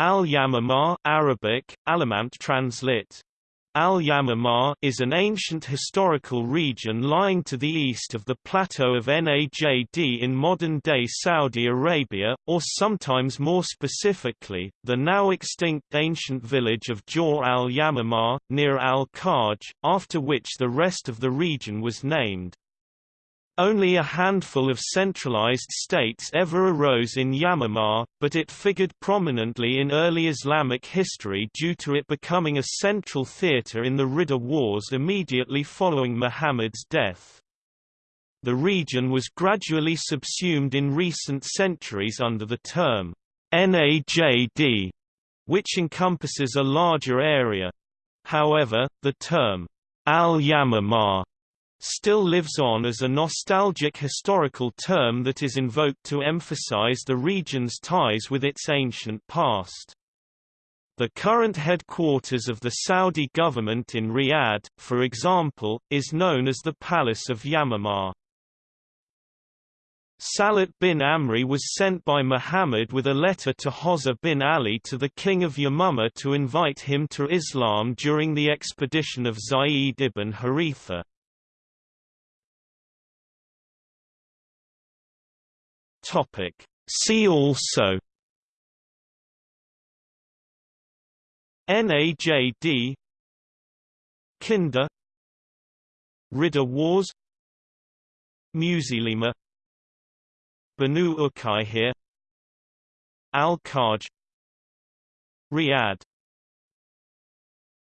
Al-Yamamah Arabic, Alamant translit. Al-Yamamah is an ancient historical region lying to the east of the plateau of Najd in modern-day Saudi Arabia, or sometimes more specifically, the now extinct ancient village of Jawr al-Yamamah, near Al-Kharj, after which the rest of the region was named. Only a handful of centralized states ever arose in Yamamah, but it figured prominently in early Islamic history due to it becoming a central theater in the Ridda Wars immediately following Muhammad's death. The region was gradually subsumed in recent centuries under the term Najd, which encompasses a larger area. However, the term al-Yamamah still lives on as a nostalgic historical term that is invoked to emphasize the region's ties with its ancient past. The current headquarters of the Saudi government in Riyadh, for example, is known as the Palace of Yamamah. Salat bin Amri was sent by Muhammad with a letter to Hozza bin Ali to the king of Yamamah to invite him to Islam during the expedition of Zayd ibn Haritha. Topic. See also NAJD Kinda Ridda Wars Musaylima Banu Uqayhir Al-Kharj Riyadh